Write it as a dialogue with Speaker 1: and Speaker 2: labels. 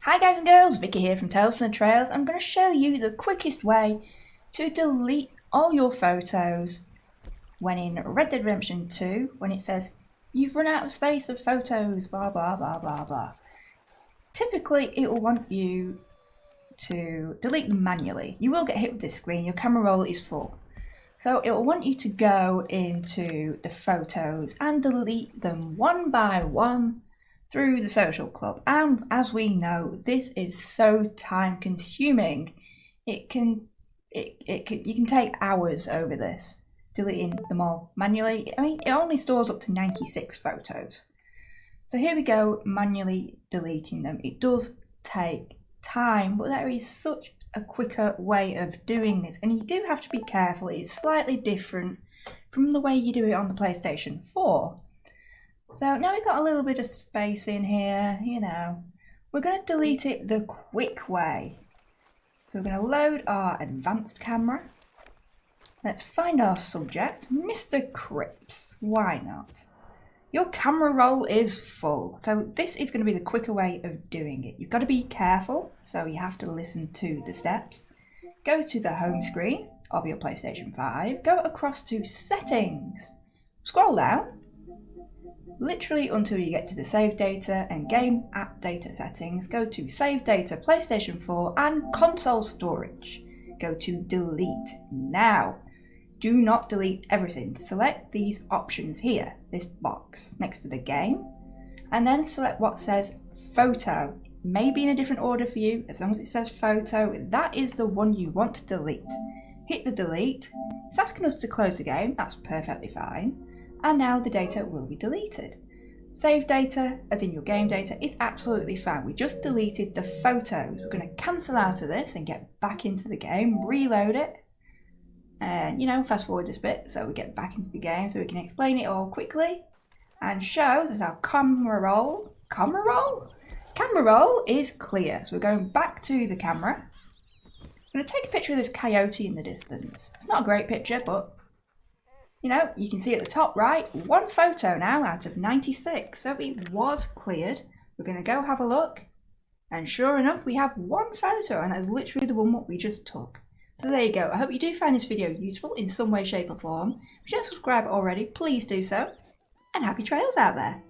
Speaker 1: Hi guys and girls, Vicky here from Tales and Trails. I'm going to show you the quickest way to delete all your photos when in Red Dead Redemption 2 when it says you've run out of space of photos, blah blah blah blah blah. Typically it will want you to delete them manually. You will get hit with this screen, your camera roll is full. So it will want you to go into the photos and delete them one by one through the social club. And as we know, this is so time consuming. It can, it, it can, you can take hours over this, deleting them all manually. I mean, it only stores up to 96 photos. So here we go, manually deleting them. It does take time, but there is such a quicker way of doing this. And you do have to be careful. It's slightly different from the way you do it on the PlayStation 4. So now we've got a little bit of space in here, you know. We're going to delete it the quick way. So we're going to load our advanced camera. Let's find our subject, Mr. Cripps. Why not? Your camera roll is full. So this is going to be the quicker way of doing it. You've got to be careful, so you have to listen to the steps. Go to the home screen of your PlayStation 5. Go across to settings. Scroll down literally until you get to the save data and game app data settings, go to save data PlayStation 4 and console storage. Go to delete now. Do not delete everything. Select these options here, this box next to the game, and then select what says photo. Maybe in a different order for you, as long as it says photo, that is the one you want to delete. Hit the delete. It's asking us to close the game, that's perfectly fine and now the data will be deleted. Save data, as in your game data, it's absolutely fine. We just deleted the photos. We're going to cancel out of this and get back into the game, reload it, and you know, fast forward this bit so we get back into the game so we can explain it all quickly and show that our camera roll, camera roll? Camera roll is clear. So we're going back to the camera. I'm going to take a picture of this coyote in the distance. It's not a great picture, but you know, you can see at the top right, one photo now out of 96. So it was cleared. We're going to go have a look. And sure enough, we have one photo and that's literally the one what we just took. So there you go. I hope you do find this video useful in some way, shape or form. If you don't subscribe already, please do so. And happy trails out there.